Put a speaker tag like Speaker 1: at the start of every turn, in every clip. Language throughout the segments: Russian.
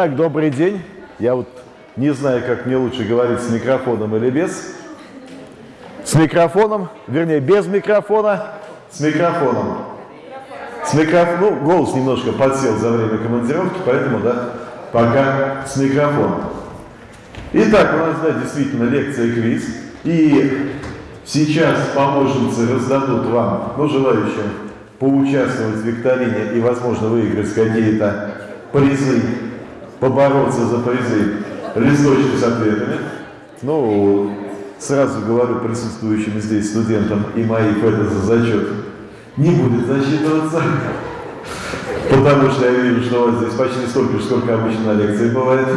Speaker 1: Итак, добрый день. Я вот не знаю, как мне лучше говорить, с микрофоном или без. С микрофоном, вернее, без микрофона, с микрофоном. С микрофоном, ну, голос немножко подсел за время командировки, поэтому, да, пока с микрофоном. Итак, у нас, да, действительно лекция квиз. И сейчас помощницы раздадут вам, ну, желающим поучаствовать в викторине и, возможно, выиграть какие-то призы побороться за призы листочки с ответами. Ну, сразу говорю присутствующим здесь студентам и моих это за зачет не будет засчитываться, потому что я вижу, что у вас здесь почти столько же, сколько обычно на лекции бывает.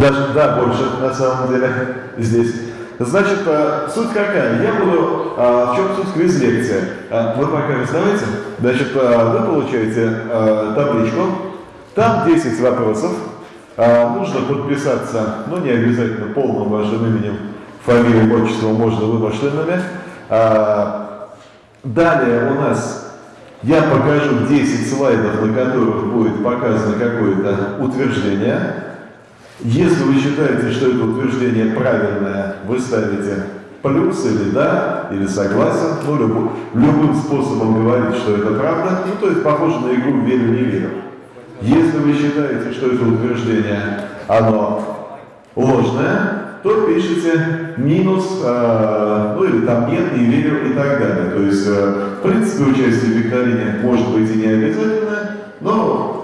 Speaker 1: Даже, да, больше на самом деле здесь. Значит, а, суть какая? Я буду, а, в чем суть квиз-лекции? А, вы пока раздавайте. Значит, вы получаете табличку, там 10 вопросов. Нужно подписаться, ну не обязательно полным вашим именем, фамилией, отчеством, можно вымышленными. Далее у нас я покажу 10 слайдов, на которых будет показано какое-то утверждение. Если вы считаете, что это утверждение правильное, вы ставите плюс или да, или согласен, ну, любым, любым способом говорить, что это правда, ну, то есть похоже на игру «верю-не верю». Если вы считаете, что это утверждение, оно ложное, то пишите минус, э, ну или там нет, не верю и так далее. То есть, э, в принципе, участие в викторине может быть и не обязательно, но,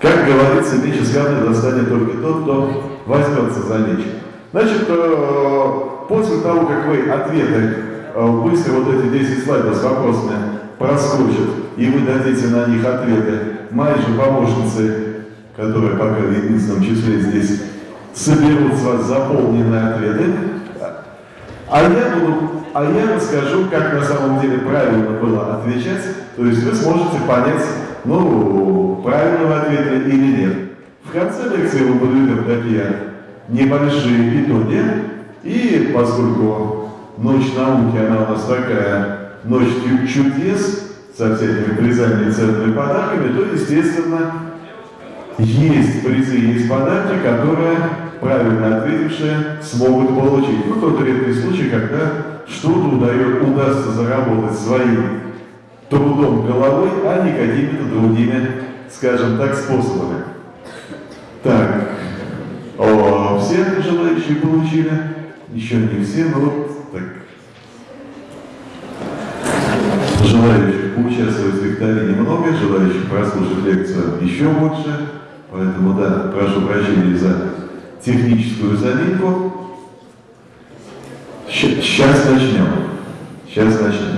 Speaker 1: как говорится, меч из камня достанет только тот, кто возьмется за меч. Значит, э, после того, как вы ответы, э, быстро вот эти 10 слайдов с вопросами проскочат, и вы дадите на них ответы, мои же помощницы, которые пока в единственном числе здесь, соберут с вас заполненные ответы, а я, буду, а я расскажу, как на самом деле правильно было отвечать, то есть вы сможете понять, ну, правильного ответа или нет. В конце лекции мы подведем такие небольшие итоги, и поскольку ночь науки, она у нас такая ночь чудес, со всякими призами и ценными подарками, то, естественно, есть призы, есть подарки, которые правильно ответившие смогут получить. Ну, тот редкий случай, когда что-то удастся заработать своим трудом головой, а не какими-то другими, скажем так, способами. Так, о, все желающие получили? Еще не все, но вот так. Желающие поучаствовать в викторине много, желающих прослушать лекцию еще больше. Поэтому, да, прошу прощения за техническую заминку. Сейчас начнем. Сейчас начнем.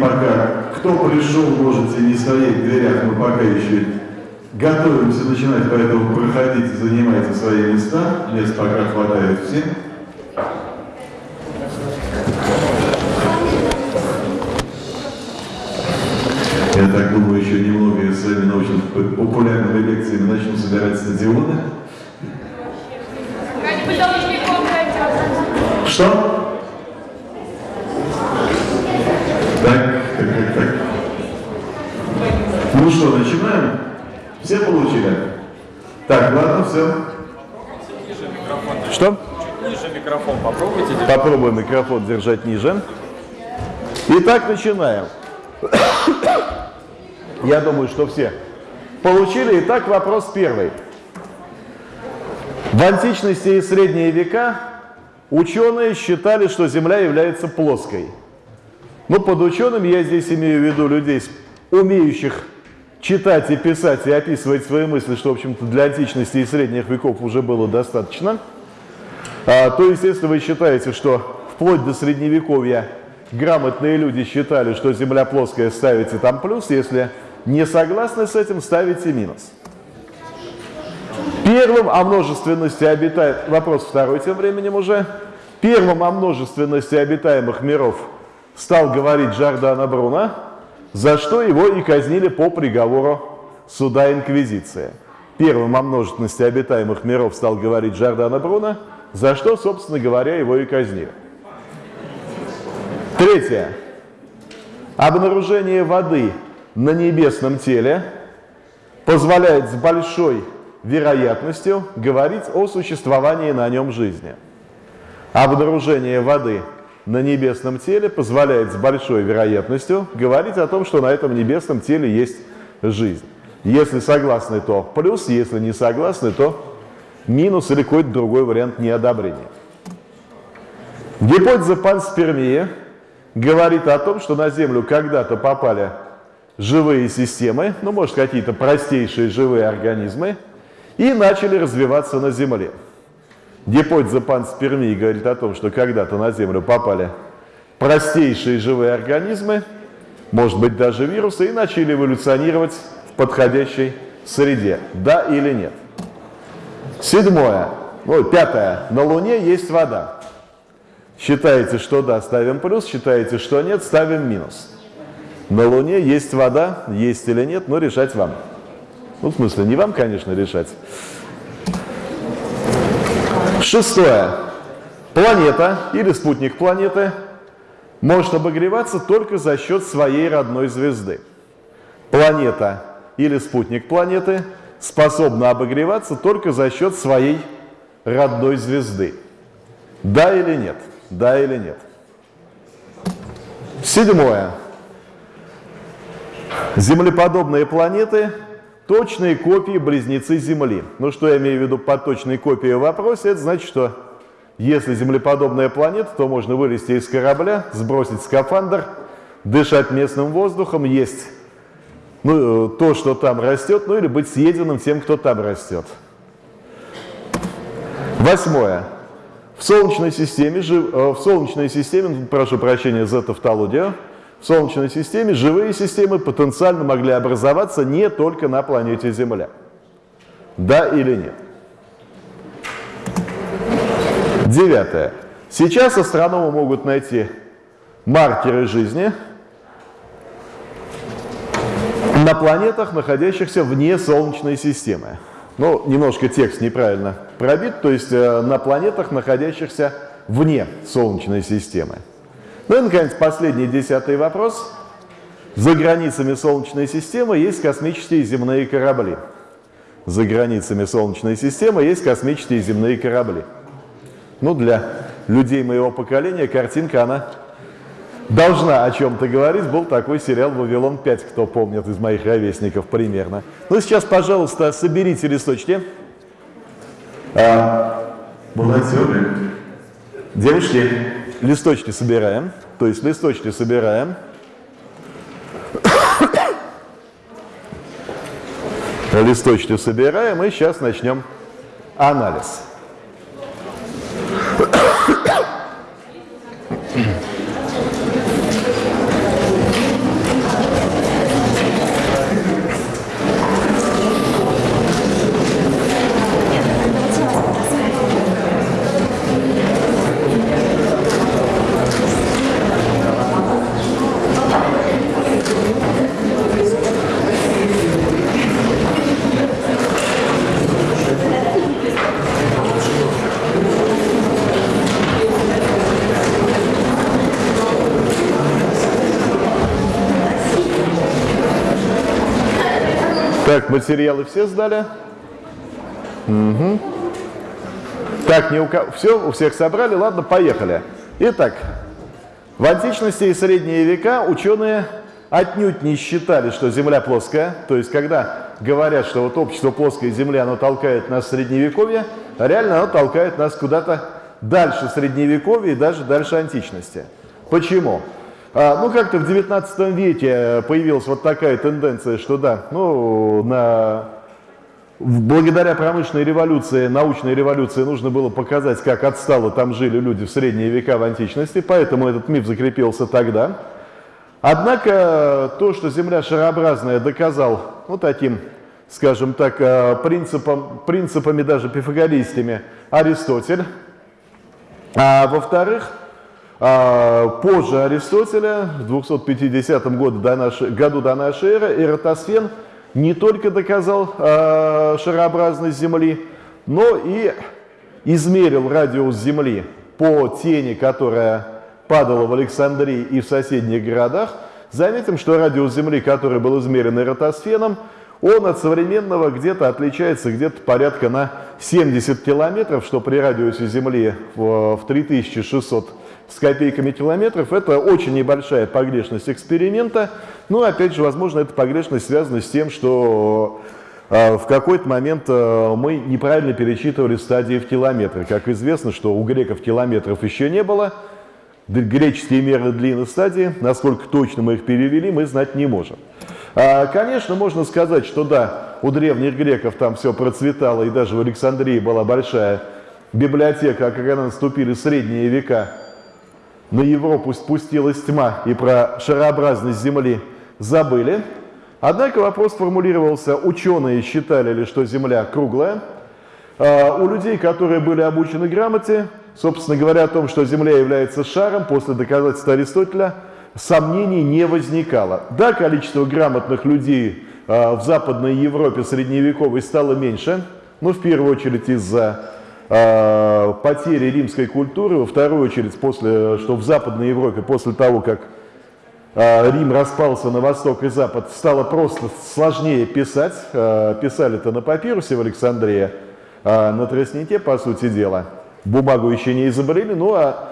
Speaker 1: Пока кто пришел, можете не стоять в дверях, мы пока еще готовимся начинать, поэтому проходите, занимайте свои места. Мест пока хватает всем. Я так думаю, еще немного я своими научно-популярными лекциями начну собирать стадионы. Что? Ну что, начинаем? Все получили? Так, ладно, все.
Speaker 2: Ниже микрофон.
Speaker 1: Что?
Speaker 2: Ниже микрофон попробуйте. Держать.
Speaker 1: Попробуем микрофон держать ниже. Итак, начинаем. Я думаю, что все получили. Итак, вопрос первый. В античности и средние века ученые считали, что Земля является плоской. Ну, под учеными я здесь имею в виду людей, умеющих читать и писать и описывать свои мысли, что, в общем-то, для античности и средних веков уже было достаточно, то, естественно, вы считаете, что вплоть до средневековья грамотные люди считали, что Земля плоская, ставите там плюс, если не согласны с этим, ставите минус. Первым о множественности обитает... Вопрос второй тем временем уже. Первым о множественности обитаемых миров стал говорить Джордано Бруно, за что его и казнили по приговору суда Инквизиции. Первым о множественности обитаемых миров стал говорить Джордано Бруно, за что, собственно говоря, его и казнили. Третье. Обнаружение воды на небесном теле позволяет с большой вероятностью говорить о существовании на нем жизни. Обнаружение воды на небесном теле позволяет с большой вероятностью говорить о том, что на этом небесном теле есть жизнь. Если согласны, то плюс, если не согласны, то минус или какой-то другой вариант неодобрения. Гипотеза панспермии говорит о том, что на Землю когда-то попали живые системы, ну, может, какие-то простейшие живые организмы, и начали развиваться на Земле. Гипотеза панспермии говорит о том, что когда-то на Землю попали простейшие живые организмы, может быть, даже вирусы, и начали эволюционировать в подходящей среде. Да или нет? Седьмое. Ой, пятое. На Луне есть вода. Считаете, что да, ставим плюс, считаете, что нет, ставим минус. На Луне есть вода, есть или нет, но решать вам. Ну, в смысле, не вам, конечно, решать. Шестое. Планета или спутник планеты может обогреваться только за счет своей родной звезды. Планета или спутник планеты способна обогреваться только за счет своей родной звезды. Да или нет? Да или нет? Седьмое. Землеподобные планеты – точные копии близнецы Земли. Ну, что я имею в виду под точной копией в вопросе? Это значит, что если землеподобная планета, то можно вылезти из корабля, сбросить скафандр, дышать местным воздухом, есть ну, то, что там растет, ну или быть съеденным тем, кто там растет. Восьмое. В Солнечной системе, э, в Солнечной системе, прошу прощения за тавтологию, в Солнечной системе живые системы потенциально могли образоваться не только на планете Земля. Да или нет? Девятое. Сейчас астрономы могут найти маркеры жизни на планетах, находящихся вне Солнечной системы. Ну, немножко текст неправильно пробит, то есть э, на планетах, находящихся вне Солнечной системы. Ну и, наконец, последний десятый вопрос. За границами Солнечной системы есть космические земные корабли. За границами Солнечной системы есть космические земные корабли. Ну, для людей моего поколения картинка, она должна о чем-то говорить. Был такой сериал «Вавилон-5», кто помнит из моих ровесников примерно. Ну, сейчас, пожалуйста, соберите листочки. А, волонтеры. Девушки, листочки собираем. То есть листочки собираем. Листочки собираем и сейчас начнем анализ. Материалы все сдали? Угу. Так, не у кого... все, у всех собрали? Ладно, поехали. Итак, в античности и средние века ученые отнюдь не считали, что Земля плоская. То есть, когда говорят, что вот общество плоской Земли, оно толкает нас в Средневековье, реально оно толкает нас куда-то дальше Средневековья и даже дальше античности. Почему? А, ну, как-то в 19 веке появилась вот такая тенденция, что да, ну, на, благодаря промышленной революции, научной революции нужно было показать, как отстало там жили люди в средние века в античности, поэтому этот миф закрепился тогда. Однако то, что Земля шарообразная, доказал ну, таким скажем так, э, принципом, принципами даже пифагористами Аристотель. А во-вторых, а, позже Аристотеля, в 250 году до нашей, году до нашей эры, Эратосфен не только доказал э, шарообразность Земли, но и измерил радиус Земли по тени, которая падала в Александрии и в соседних городах. Заметим, что радиус Земли, который был измерен Эратосфеном, он от современного где-то отличается где-то порядка на 70 километров, что при радиусе Земли в, в 3600 с копейками километров. Это очень небольшая погрешность эксперимента. Но, опять же, возможно, эта погрешность связана с тем, что э, в какой-то момент э, мы неправильно пересчитывали стадии в километры. Как известно, что у греков километров еще не было. Греческие меры длины стадии, насколько точно мы их перевели, мы знать не можем. А, конечно, можно сказать, что да, у древних греков там все процветало, и даже в Александрии была большая библиотека, а когда наступили средние века, на Европу спустилась тьма, и про шарообразность Земли забыли. Однако вопрос формулировался, ученые считали ли, что Земля круглая. А, у людей, которые были обучены грамоте, собственно говоря, о том, что Земля является шаром, после доказательства Аристотеля, сомнений не возникало. Да, количество грамотных людей а, в Западной Европе средневековой стало меньше, но в первую очередь из-за потери римской культуры, во вторую очередь, после, что в Западной Европе после того, как э, Рим распался на восток и запад, стало просто сложнее писать. Э, Писали-то на папирусе в Александрии, на тростнике, по сути дела. Бумагу еще не изобрели, ну а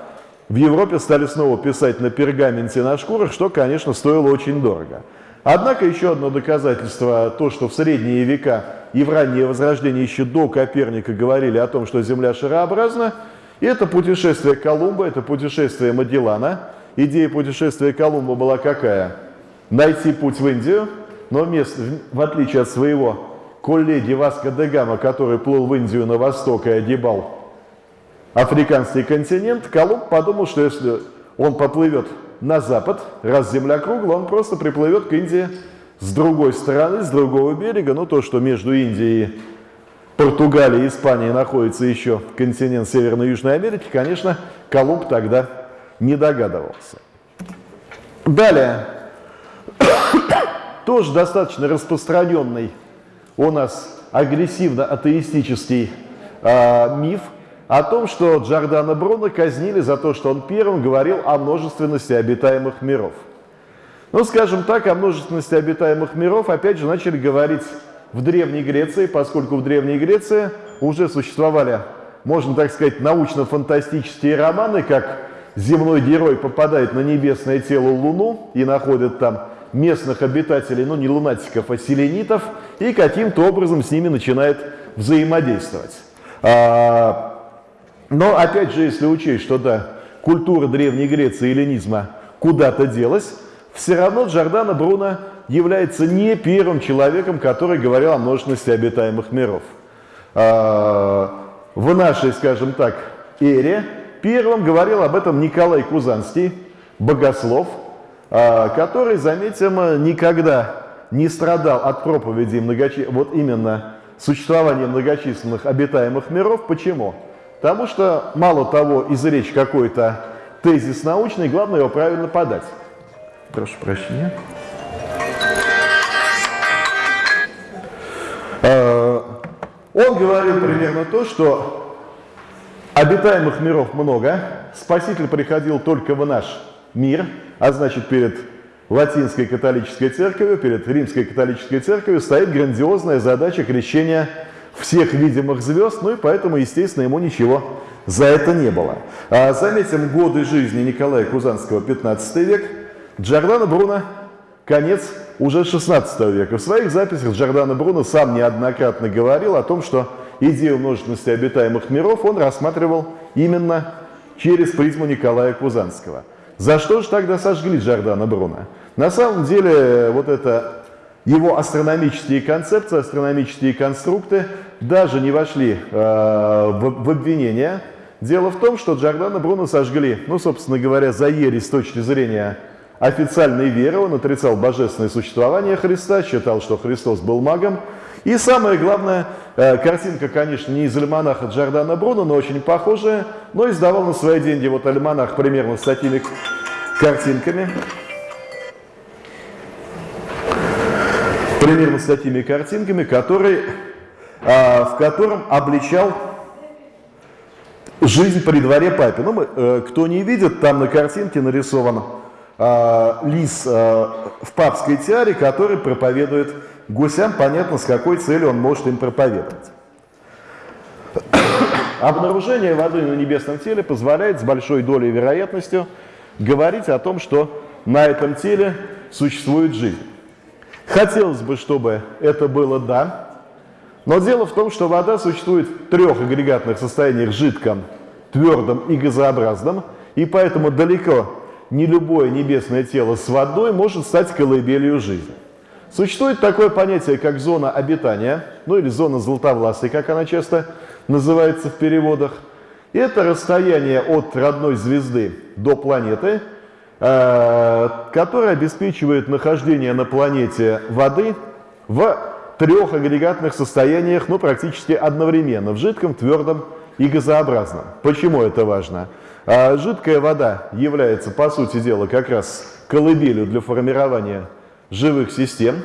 Speaker 1: в Европе стали снова писать на пергаменте на шкурах, что, конечно, стоило очень дорого. Однако еще одно доказательство, то, что в средние века и в раннее Возрождение еще до Коперника говорили о том, что Земля шарообразна, это путешествие Колумба, это путешествие Магеллана. Идея путешествия Колумба была какая? Найти путь в Индию, но место, в отличие от своего коллеги Васко де Гама, который плыл в Индию на восток и огибал африканский континент, Колумб подумал, что если он поплывет на запад, раз земля круглая, он просто приплывет к Индии с другой стороны, с другого берега, ну то, что между Индией, Португалией и Испанией находится еще континент Северной и Южной Америки, конечно, Колумб тогда не догадывался. Далее, тоже достаточно распространенный у нас агрессивно-атеистический э, миф о том, что Джордана Бруно казнили за то, что он первым говорил о множественности обитаемых миров. Ну, скажем так, о множественности обитаемых миров опять же начали говорить в Древней Греции, поскольку в Древней Греции уже существовали, можно так сказать, научно-фантастические романы, как земной герой попадает на небесное тело Луну и находит там местных обитателей, ну не лунатиков, а селенитов, и каким-то образом с ними начинает взаимодействовать. Но опять же, если учесть, что да, культура Древней Греции и эллинизма куда-то делась, все равно Джордано Бруно является не первым человеком, который говорил о множественности обитаемых миров. А, в нашей, скажем так, эре первым говорил об этом Николай Кузанский, богослов, а, который, заметим, никогда не страдал от проповеди многочи... вот именно существования многочисленных обитаемых миров. Почему? Потому что мало того изречь какой-то тезис научный, главное его правильно подать. Прошу прощения. Э, он говорил примерно то, что обитаемых миров много, Спаситель приходил только в наш мир, а значит перед латинской католической церковью, перед римской католической церковью стоит грандиозная задача крещения всех видимых звезд, ну и поэтому, естественно, ему ничего за это не было. А заметим годы жизни Николая Кузанского, 15 век, Джордано Бруно, конец уже 16 века. В своих записях Джордано Бруно сам неоднократно говорил о том, что идею множественности обитаемых миров он рассматривал именно через призму Николая Кузанского. За что же тогда сожгли Джордано Бруно? На самом деле, вот это его астрономические концепции, астрономические конструкты даже не вошли э, в, в обвинение. Дело в том, что Джордано Бруно сожгли, ну, собственно говоря, за ересь с точки зрения официальной веры, он отрицал божественное существование Христа, считал, что Христос был магом, И самое главное, э, картинка, конечно, не из альманаха Джордана Бруно, но очень похожая, но издавал на свои деньги вот альманах примерно с такими картинками. Примерно с такими картинками, который, а, в котором обличал жизнь при дворе папе. Ну, мы, э, кто не видит, там на картинке нарисован э, лис э, в папской тиаре, который проповедует гусям, понятно, с какой целью он может им проповедовать. Обнаружение воды на небесном теле позволяет с большой долей вероятностью говорить о том, что на этом теле существует жизнь. Хотелось бы, чтобы это было «да», но дело в том, что вода существует в трех агрегатных состояниях – жидком, твердом и газообразном, и поэтому далеко не любое небесное тело с водой может стать колыбелью жизни. Существует такое понятие, как зона обитания, ну или зона золотовласой, как она часто называется в переводах. Это расстояние от родной звезды до планеты, э, которое обеспечивает нахождение на планете воды в трех агрегатных состояниях, ну, практически одновременно, в жидком, твердом и газообразном. Почему это важно? А жидкая вода является, по сути дела, как раз колыбелью для формирования живых систем.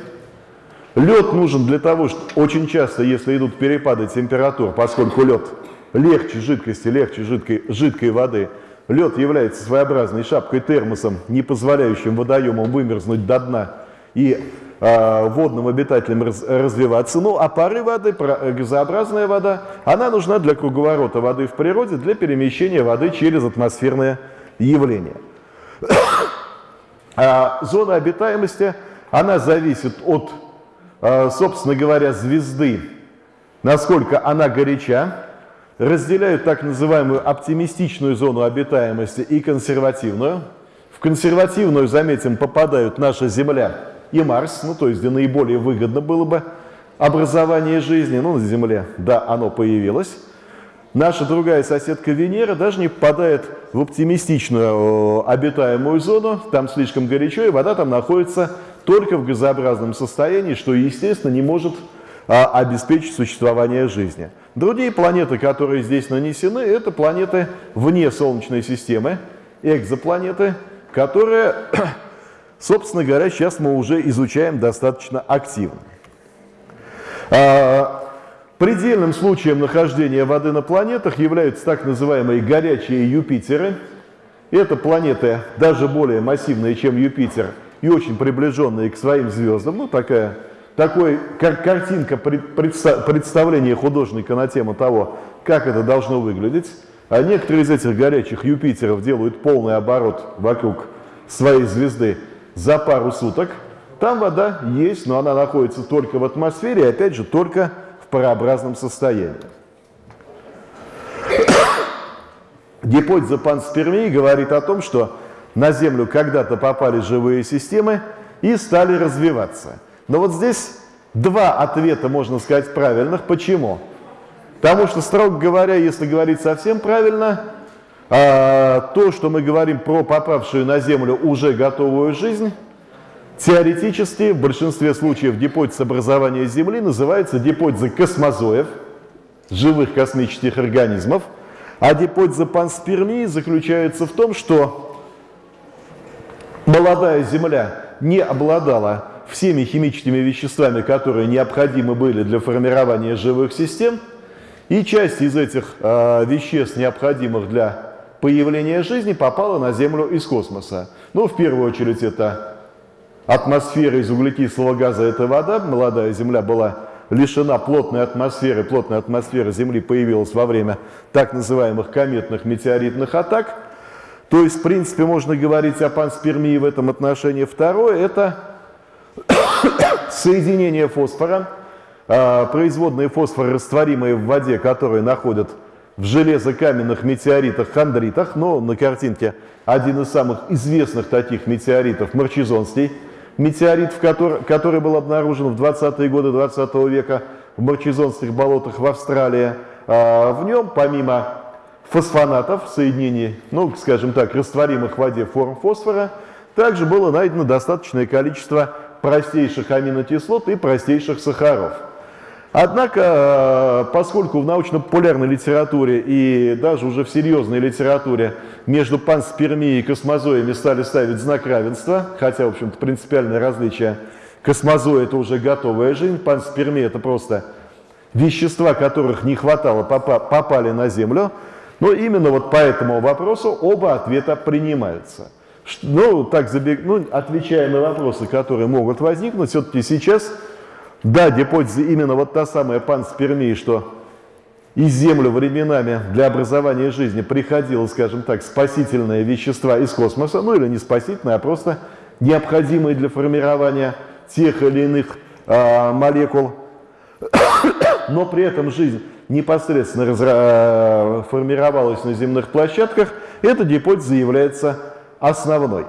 Speaker 1: Лед нужен для того, что очень часто, если идут перепады температур, поскольку лед легче жидкости, легче жидкой, жидкой воды, лед является своеобразной шапкой термосом, не позволяющим водоемам вымерзнуть до дна и водным обитателям развиваться. Ну, а пары воды, э, газообразная вода, она нужна для круговорота воды в природе, для перемещения воды через атмосферное явление. А зона обитаемости, она зависит от, э, собственно говоря, звезды, насколько она горяча, разделяют так называемую оптимистичную зону обитаемости и консервативную. В консервативную, заметим, попадают наша Земля и Марс, ну то есть где наиболее выгодно было бы образование жизни, ну на Земле, да, оно появилось. Наша другая соседка Венера даже не попадает в оптимистичную обитаемую зону, там слишком горячо, и вода там находится только в газообразном состоянии, что, естественно, не может а, обеспечить существование жизни. Другие планеты, которые здесь нанесены, это планеты вне Солнечной системы, экзопланеты, которые Собственно говоря, сейчас мы уже изучаем достаточно активно. А, предельным случаем нахождения воды на планетах являются так называемые горячие Юпитеры. Это планеты даже более массивные, чем Юпитер, и очень приближенные к своим звездам. Ну, такая, такой кар картинка представления художника на тему того, как это должно выглядеть. А некоторые из этих горячих Юпитеров делают полный оборот вокруг своей звезды за пару суток. Там вода есть, но она находится только в атмосфере, и опять же только в парообразном состоянии. Гипотеза панспермии говорит о том, что на Землю когда-то попали живые системы и стали развиваться. Но вот здесь два ответа, можно сказать, правильных. Почему? Потому что, строго говоря, если говорить совсем правильно, а, то, что мы говорим про попавшую на Землю уже готовую жизнь, теоретически в большинстве случаев гипотеза образования Земли называется гипотеза космозоев, живых космических организмов, а гипотеза панспермии заключается в том, что молодая Земля не обладала всеми химическими веществами, которые необходимы были для формирования живых систем, и часть из этих э, веществ, необходимых для появление жизни попало на Землю из космоса. Ну, в первую очередь, это атмосфера из углекислого газа, это вода. Молодая Земля была лишена плотной атмосферы. Плотная атмосфера Земли появилась во время так называемых кометных метеоритных атак. То есть, в принципе, можно говорить о панспермии в этом отношении. Второе – это соединение фосфора, а, производные фосфора, растворимые в воде, которые находят в железокаменных метеоритах, хондритах, но на картинке один из самых известных таких метеоритов, Марчизонский метеорит, в который, который был обнаружен в 20-е годы 20 -го века в Марчизонских болотах в Австралии. А в нем, помимо фосфонатов, соединений, ну, скажем так, растворимых в воде форм фосфора, также было найдено достаточное количество простейших аминокислот и простейших сахаров. Однако, э, поскольку в научно-популярной литературе и даже уже в серьезной литературе между панспермией и космозоями стали ставить знак равенства, хотя, в общем-то, принципиальное различие космозоя – это уже готовая жизнь, панспермия – это просто вещества, которых не хватало, попали на Землю, но именно вот по этому вопросу оба ответа принимаются. Ну, так забег... ну, отвечая на вопросы, которые могут возникнуть, все-таки сейчас да, гипотеза именно вот та самая панспермия, что из Землю временами для образования жизни приходило, скажем так, спасительные вещества из космоса, ну или не спасительные, а просто необходимые для формирования тех или иных э, молекул, но при этом жизнь непосредственно разра... формировалась на земных площадках, эта гипотеза является основной.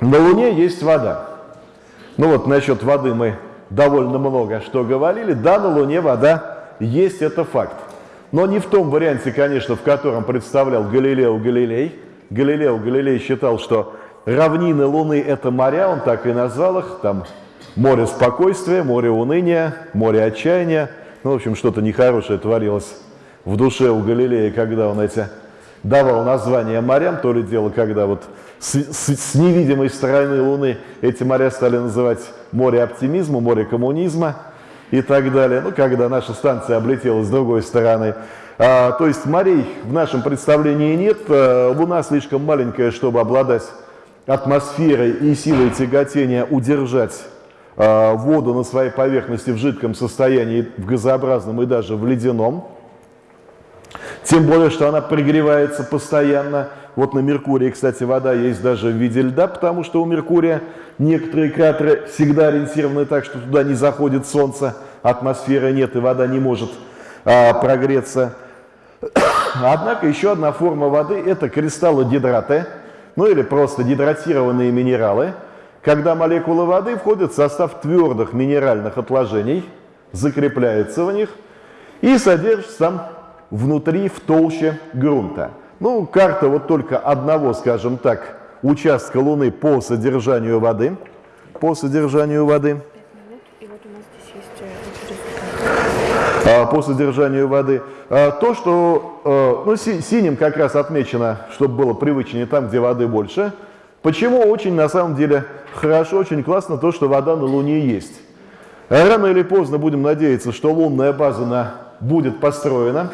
Speaker 1: На Луне есть вода. Ну вот насчет воды мы довольно много что говорили. Да, на Луне вода есть, это факт. Но не в том варианте, конечно, в котором представлял Галилео Галилей. Галилео Галилей считал, что равнины Луны – это моря, он так и назвал их, там море спокойствия, море уныния, море отчаяния. Ну, в общем, что-то нехорошее творилось в душе у Галилея, когда он эти давал название морям, то ли дело, когда вот с, с, с невидимой стороны Луны эти моря стали называть море оптимизма, море коммунизма и так далее. Ну, когда наша станция облетела с другой стороны. А, то есть морей в нашем представлении нет. А, Луна слишком маленькая, чтобы обладать атмосферой и силой тяготения удержать а, воду на своей поверхности в жидком состоянии, в газообразном и даже в ледяном. Тем более, что она прогревается постоянно. Вот на Меркурии, кстати, вода есть даже в виде льда, потому что у Меркурия некоторые кратеры всегда ориентированы так, что туда не заходит солнце, атмосферы нет и вода не может а, прогреться. Однако еще одна форма воды – это кристаллы гидраты, ну или просто гидратированные минералы, когда молекулы воды входят в состав твердых минеральных отложений, закрепляются в них и содержатся там внутри, в толще грунта. Ну, карта вот только одного, скажем так, участка Луны по содержанию воды. По содержанию воды. А, по содержанию воды. А, то, что а, ну, синим как раз отмечено, чтобы было привычнее там, где воды больше. Почему очень, на самом деле, хорошо, очень классно то, что вода на Луне есть. Рано или поздно будем надеяться, что лунная база на, будет построена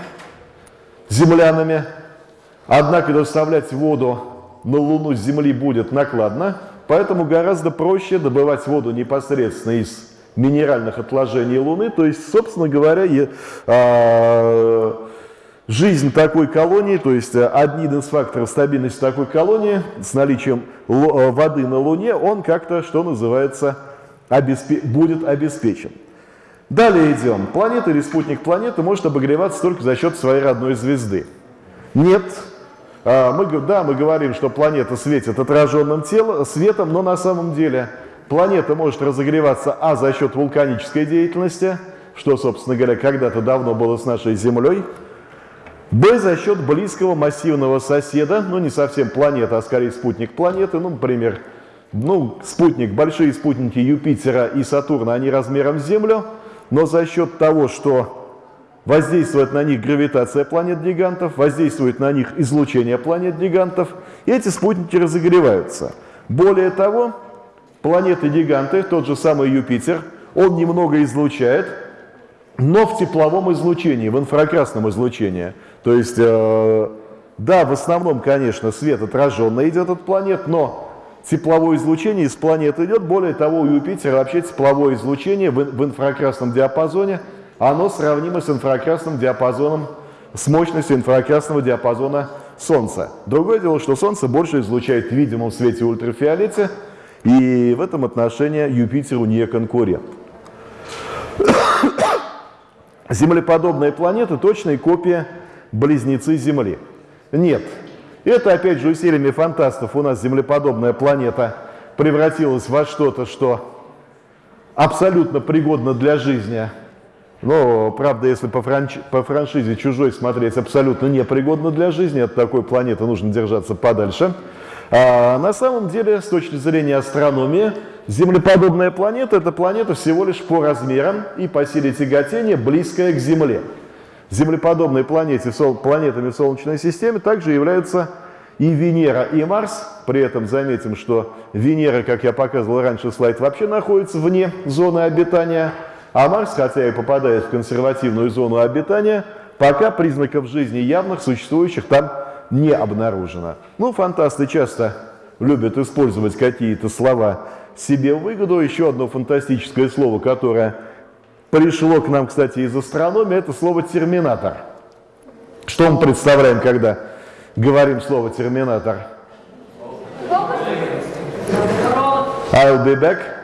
Speaker 1: землянами. Однако доставлять воду на Луну с Земли будет накладно, поэтому гораздо проще добывать воду непосредственно из минеральных отложений Луны. То есть, собственно говоря, я, э, жизнь такой колонии, то есть один из факторов стабильности такой колонии с наличием воды на Луне, он как-то, что называется, обеспе будет обеспечен. Далее идем. Планета или спутник планеты может обогреваться только за счет своей родной звезды. Нет. А, мы, да, мы говорим, что планета светит отраженным телом, светом, но на самом деле планета может разогреваться а за счет вулканической деятельности, что, собственно говоря, когда-то давно было с нашей Землей, б за счет близкого массивного соседа, ну не совсем планета, а скорее спутник планеты, ну, например, ну, спутник, большие спутники Юпитера и Сатурна, они размером с Землю, но за счет того, что воздействует на них гравитация планет-гигантов, воздействует на них излучение планет-гигантов, эти спутники разогреваются. Более того, планеты-гиганты, тот же самый Юпитер, он немного излучает, но в тепловом излучении, в инфракрасном излучении. То есть, э, да, в основном, конечно, свет отраженно идет от планет, но тепловое излучение из планеты идет. Более того, у Юпитера вообще тепловое излучение в инфракрасном диапазоне, оно сравнимо с инфракрасным диапазоном, с мощностью инфракрасного диапазона Солнца. Другое дело, что Солнце больше излучает в видимом свете ультрафиолете, и в этом отношении Юпитеру не конкурент. Землеподобные планеты – точные копии близнецы Земли. Нет, это, опять же, усилиями фантастов у нас землеподобная планета превратилась во что-то, что абсолютно пригодно для жизни. Но, правда, если по, франч... по франшизе чужой смотреть, абсолютно непригодно для жизни. От такой планеты нужно держаться подальше. А на самом деле, с точки зрения астрономии, землеподобная планета – это планета всего лишь по размерам и по силе тяготения близкая к Земле. Землеподобные планеты, планетами в Солнечной системе также являются и Венера, и Марс. При этом заметим, что Венера, как я показывал раньше слайд, вообще находится вне зоны обитания, а Марс, хотя и попадает в консервативную зону обитания, пока признаков жизни явных, существующих там не обнаружено. Ну, фантасты часто любят использовать какие-то слова себе в выгоду. Еще одно фантастическое слово, которое пришло к нам, кстати, из астрономии, это слово «терминатор». Что мы представляем, когда говорим слово «терминатор»? I'll be back.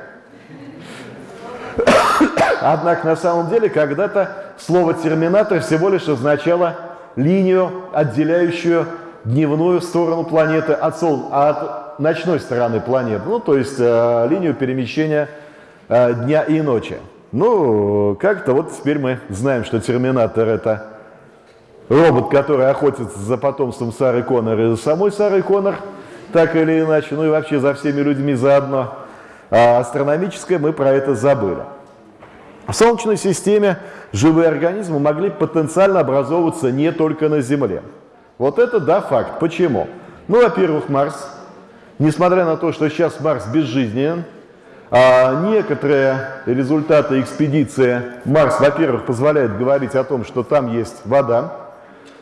Speaker 1: Однако на самом деле когда-то слово «терминатор» всего лишь означало линию, отделяющую дневную сторону планеты от, сол... от ночной стороны планеты, ну то есть э, линию перемещения э, дня и ночи. Ну, как-то вот теперь мы знаем, что Терминатор это робот, который охотится за потомством Сары Коннор и за самой Сарой Коннор, так или иначе, ну и вообще за всеми людьми заодно. А астрономическое мы про это забыли. В Солнечной системе живые организмы могли потенциально образовываться не только на Земле. Вот это да, факт. Почему? Ну, во-первых, Марс. Несмотря на то, что сейчас Марс безжизненен, а некоторые результаты экспедиции Марс, во-первых, позволяют говорить о том, что там есть вода,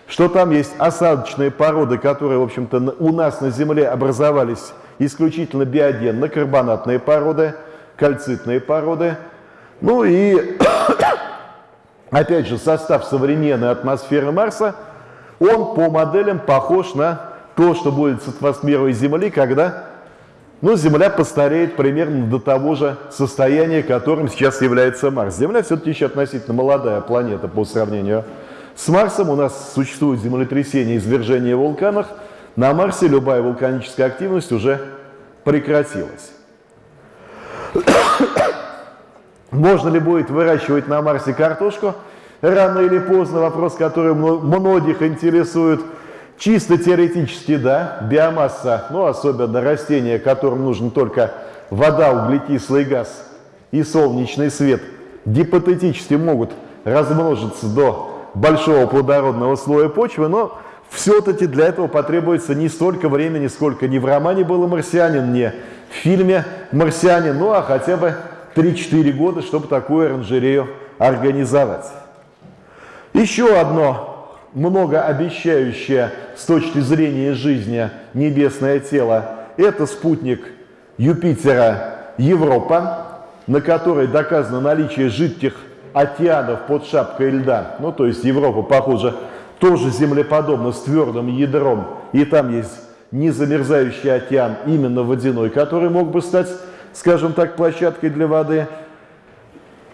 Speaker 1: что там есть осадочные породы, которые, в общем-то, у нас на Земле образовались исключительно биогенно-карбонатные породы, кальцитные породы. Ну и, опять же, состав современной атмосферы Марса, он по моделям похож на то, что будет с атмосферой Земли, когда но Земля постареет примерно до того же состояния, которым сейчас является Марс. Земля все-таки еще относительно молодая планета по сравнению с Марсом. У нас существует землетрясение, извержение в вулканах. На Марсе любая вулканическая активность уже прекратилась. Можно ли будет выращивать на Марсе картошку? Рано или поздно вопрос, который многих интересует – Чисто теоретически, да, биомасса, ну, особенно растения, которым нужен только вода, углекислый газ и солнечный свет, гипотетически могут размножиться до большого плодородного слоя почвы, но все-таки для этого потребуется не столько времени, сколько ни в романе было «Марсианин», ни в фильме «Марсианин», ну а хотя бы 3-4 года, чтобы такую оранжерею организовать. Еще одно многообещающее с точки зрения жизни небесное тело, это спутник Юпитера Европа, на которой доказано наличие жидких океанов под шапкой льда. Ну, то есть Европа, похоже, тоже землеподобна с твердым ядром, и там есть незамерзающий океан, именно водяной, который мог бы стать, скажем так, площадкой для воды.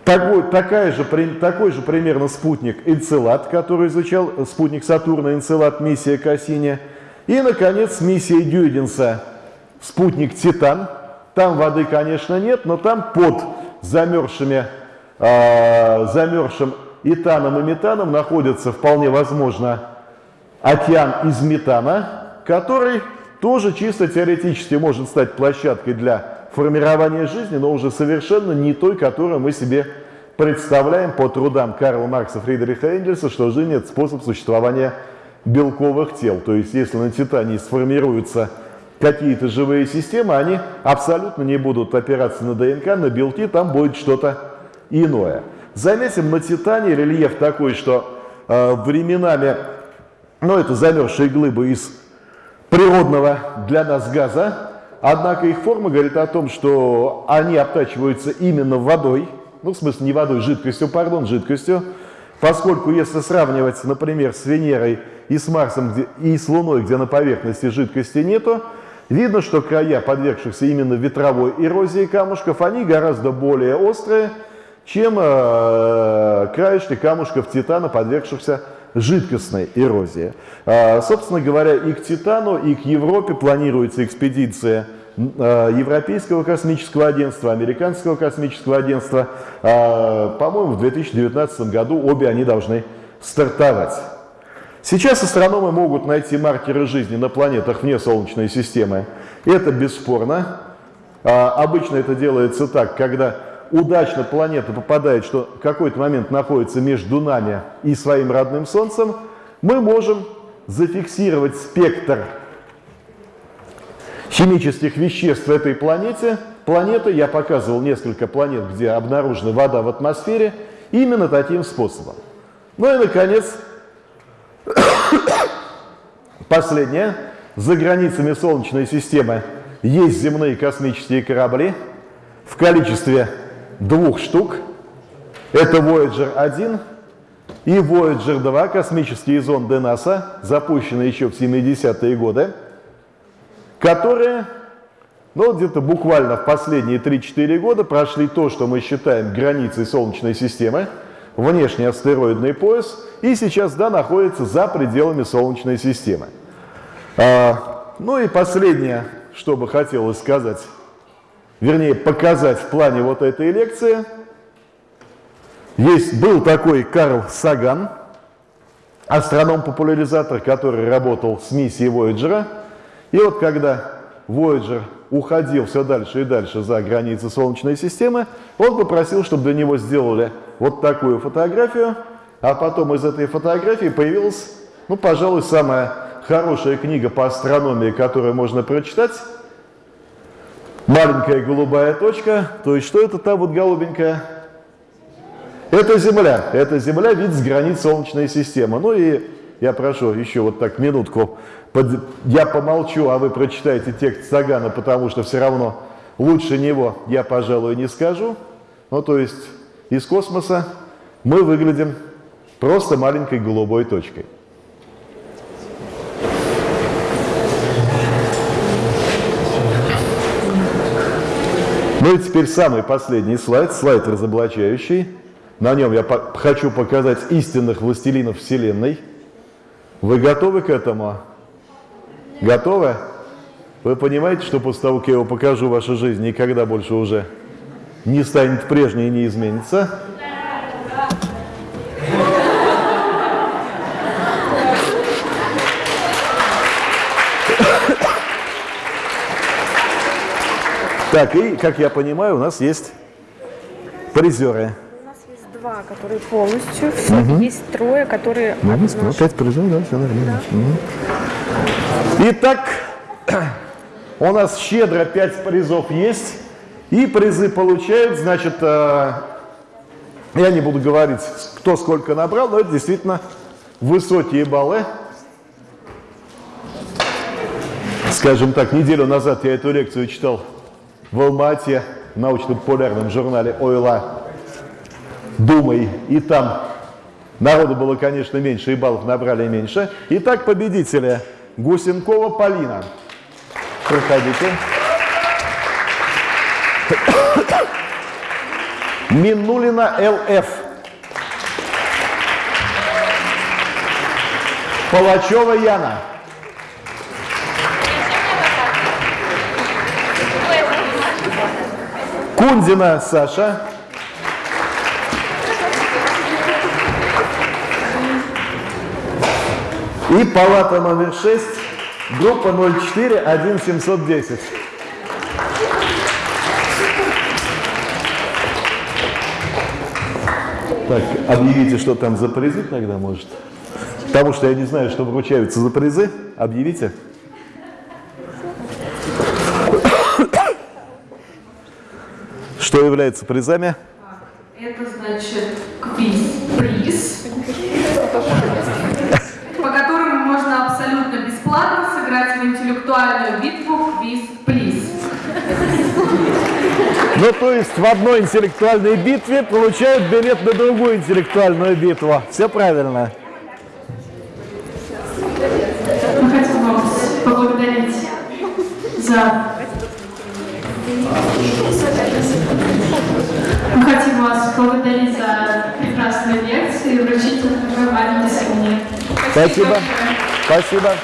Speaker 1: Такой, такая же, такой же примерно спутник Энцелад, который изучал спутник Сатурна, Энцелад, миссия Кассини. И, наконец, миссия Дюйденса, спутник Титан. Там воды, конечно, нет, но там под замерзшими, э, замерзшим этаном и метаном находится, вполне возможно, океан из метана, который тоже чисто теоретически может стать площадкой для формирования жизни, но уже совершенно не той, которую мы себе представляем по трудам Карла Маркса, Фридриха Энгельса, что жизнь – это способ существования белковых тел. То есть, если на Титане сформируются какие-то живые системы, они абсолютно не будут опираться на ДНК, на белки, там будет что-то иное. Заметим, на Титане рельеф такой, что э, временами, ну, это замерзшие глыбы из природного для нас газа, Однако их форма говорит о том, что они обтачиваются именно водой, ну, в смысле не водой, жидкостью, пардон, жидкостью, поскольку если сравнивать, например, с Венерой и с Марсом где, и с Луной, где на поверхности жидкости нету, видно, что края, подвергшихся именно ветровой эрозии камушков, они гораздо более острые, чем э, краешки камушков Титана, подвергшихся жидкостной эрозии. А, собственно говоря, и к Титану, и к Европе планируется экспедиция а, Европейского космического агентства, Американского космического агентства. А, по-моему, в 2019 году обе они должны стартовать. Сейчас астрономы могут найти маркеры жизни на планетах вне Солнечной системы. Это бесспорно. Обычно это делается так, когда удачно планета попадает, что какой-то момент находится между нами и своим родным Солнцем, мы можем зафиксировать спектр химических веществ в этой планете. Планеты, я показывал несколько планет, где обнаружена вода в атмосфере, именно таким способом. Ну и, наконец, последнее. За границами Солнечной системы есть земные космические корабли в количестве двух штук. Это Voyager 1 и Voyager 2, космические зонды НАСА, запущенные еще в 70-е годы, которые ну, где-то буквально в последние 3-4 года прошли то, что мы считаем границей Солнечной системы, внешний астероидный пояс, и сейчас, да, находится за пределами Солнечной системы. А, ну и последнее, что бы хотелось сказать вернее, показать в плане вот этой лекции. Есть, был такой Карл Саган, астроном-популяризатор, который работал с миссией Voyager. И вот когда Voyager уходил все дальше и дальше за границы Солнечной системы, он попросил, чтобы для него сделали вот такую фотографию, а потом из этой фотографии появилась, ну, пожалуй, самая хорошая книга по астрономии, которую можно прочитать, маленькая голубая точка. То есть что это та вот голубенькая? Это Земля. Это Земля, вид с границ Солнечной системы. Ну и я прошу еще вот так минутку. Под... Я помолчу, а вы прочитаете текст Сагана, потому что все равно лучше него я, пожалуй, не скажу. Ну то есть из космоса мы выглядим просто маленькой голубой точкой. Ну и теперь самый последний слайд, слайд разоблачающий. На нем я по хочу показать истинных властелинов Вселенной. Вы готовы к этому? Готовы? Вы понимаете, что после того, как я его покажу, ваша жизнь никогда больше уже не станет прежней и не изменится? Так, и, как я понимаю, у нас есть призеры.
Speaker 3: У нас есть два, которые полностью, все, угу. есть трое, которые...
Speaker 1: Ну, ну, пять призеров, да, все нормально. Да. Угу. Итак, у нас щедро пять призов есть, и призы получают, значит, э, я не буду говорить, кто сколько набрал, но это действительно высокие баллы. Скажем так, неделю назад я эту лекцию читал в Алмате в научно-популярном журнале «Ойла» «Думай». И там народу было, конечно, меньше, и баллов набрали меньше. Итак, победители Гусенкова Полина. Проходите. Минулина ЛФ. Палачева Яна. Кунзина Саша. И палата номер 6, группа 04 1710. Так, объявите, что там за призы тогда, может. Потому что я не знаю, что вручаются за призы. Объявите. Что является призами?
Speaker 4: Это значит квиз-приз, по которому можно абсолютно бесплатно сыграть в интеллектуальную битву квиз-плиз.
Speaker 1: Ну, то есть в одной интеллектуальной битве получают билет на другую интеллектуальную битву. Все правильно.
Speaker 4: Мы хотим вас поблагодарить за
Speaker 1: Спасибо. Спасибо.